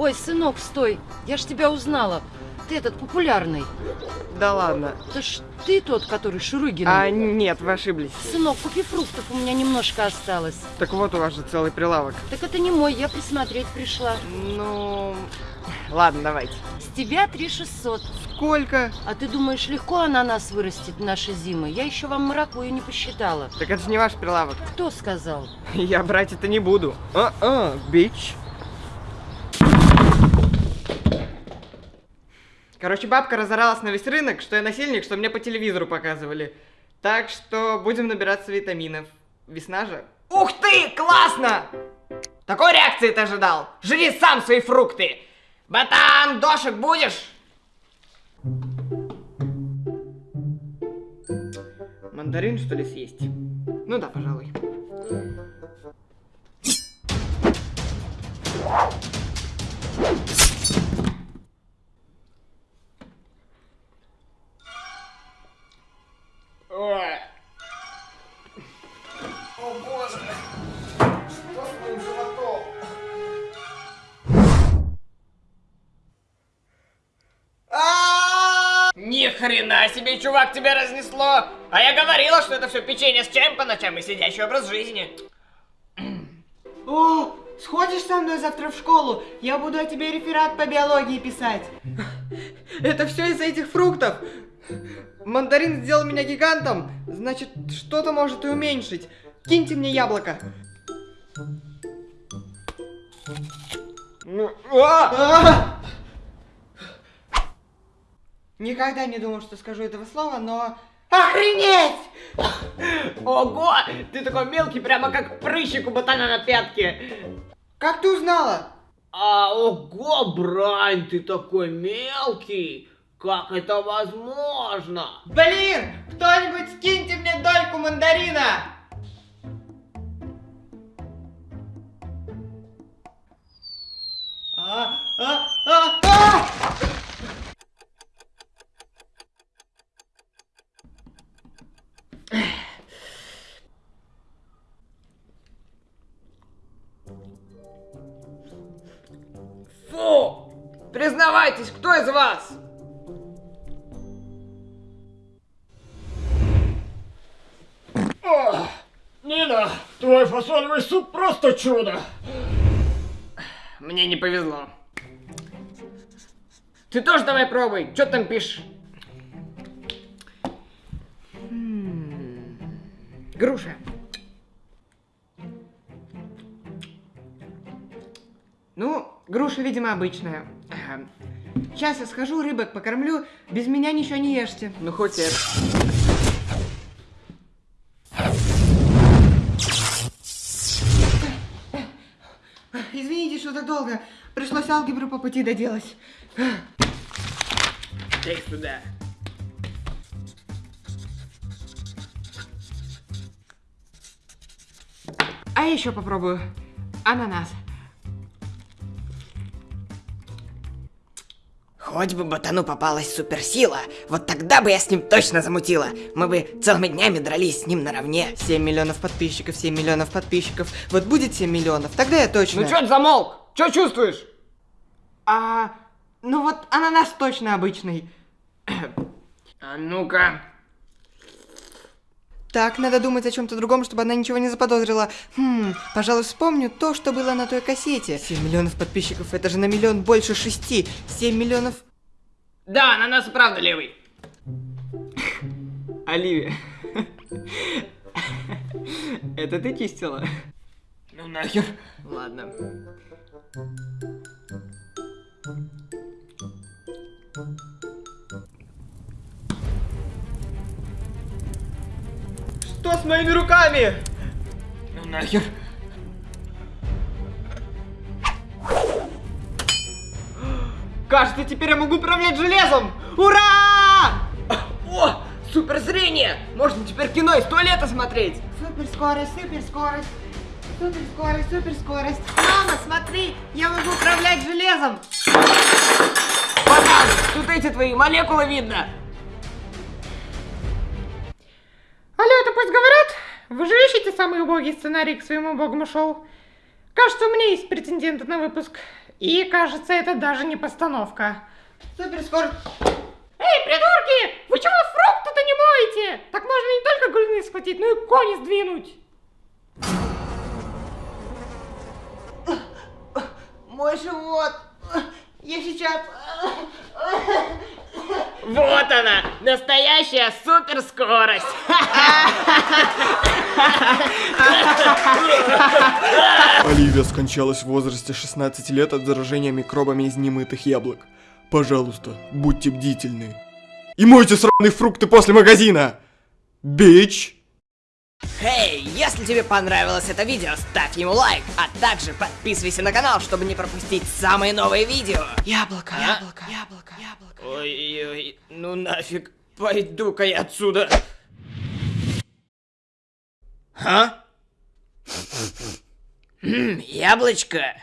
Ой, сынок, стой, я ж тебя узнала. Ты этот популярный. Да ладно. Это ж ты тот, который Шурыгин. А, нет, вы ошиблись. Сынок, купи фруктов, у меня немножко осталось. Так вот у вас же целый прилавок. Так это не мой, я присмотреть пришла. Ну, ладно, давайте. С тебя 3 600. Сколько? А ты думаешь, легко ананас вырастет наши зимы? Я еще вам маракую не посчитала. Так это же не ваш прилавок. Кто сказал? Я брать это не буду. А-а, бич. Короче, бабка разоралась на весь рынок, что я насильник, что мне по телевизору показывали. Так что будем набираться витаминов. Весна же. Ух ты, классно! Такой реакции ты ожидал? Жри сам свои фрукты! Батан, дошек будешь? Мандарин, что ли, съесть? Ну да, пожалуй. Хрена себе, чувак, тебя разнесло! А я говорила, что это все печенье с чаем по ночам и сидящий образ жизни. О, сходишь со мной завтра в школу? Я буду о тебе реферат по биологии писать. Это все из-за этих фруктов. Мандарин сделал меня гигантом, значит, что-то может и уменьшить. Киньте мне яблоко. А! Никогда не думал, что скажу этого слова, но... Охренеть! Ого! Ты такой мелкий, прямо как прыщик у ботана на пятке. Как ты узнала? А, ого, Брань, ты такой мелкий! Как это возможно? Блин! Кто-нибудь скиньте мне дольку мандарина! Признавайтесь, кто из вас? Нина, твой фасолевый суп просто чудо! Мне не повезло. Ты тоже давай пробуй. Что там пишешь? М, Груша. Ну, груша, видимо, обычная. Сейчас я схожу, рыбок покормлю. Без меня ничего не ешьте. Ну, хоть это. Извините, что так долго. Пришлось алгебру по пути доделать. Дай сюда. А еще попробую. Ананас. Хоть бы ботану попалась суперсила, вот тогда бы я с ним точно замутила. Мы бы целыми днями дрались с ним наравне. 7 миллионов подписчиков, 7 миллионов подписчиков. Вот будет 7 миллионов, тогда я точно... Ну чё ты замолк? Чё чувствуешь? А, ну вот ананас точно обычный. А ну-ка. Так, надо думать о чем-то другом, чтобы она ничего не заподозрила. Хм, пожалуй, вспомню то, что было на той кассете. 7 миллионов подписчиков, это же на миллион больше шести. 7 миллионов... Да, на нас и правда левый. Оливия. Это ты чистила? Ну нахер. Ладно. Что с моими руками? Ну нахер. Кажется, теперь я могу управлять железом! Ура! О, суперзрение! Можно теперь кино из туалета смотреть. Суперскорость, суперскорость. Суперскорость, суперскорость. Мама, смотри, я могу управлять железом. Батан, тут эти твои молекулы видно. Вы же ищете самый убогий сценарий к своему убогому шоу? Кажется, у меня есть претенденты на выпуск. И кажется, это даже не постановка. Суперскорость. Эй, придурки! Вы чего фрукты-то не моете? Так можно не только глины схватить, но и кони сдвинуть. Мой живот. Я сейчас... Вот она, настоящая суперскорость. Оливия скончалась в возрасте 16 лет от заражения микробами из немытых яблок. Пожалуйста, будьте бдительны. И мойте сраные фрукты после магазина! Бич! Эй, если тебе понравилось это видео, ставь ему лайк, а также подписывайся на канал, чтобы не пропустить самые новые видео. Яблоко, яблоко, яблоко, яблоко. Ой-ой, ну нафиг, пойду-ка я отсюда. А? Яблочко.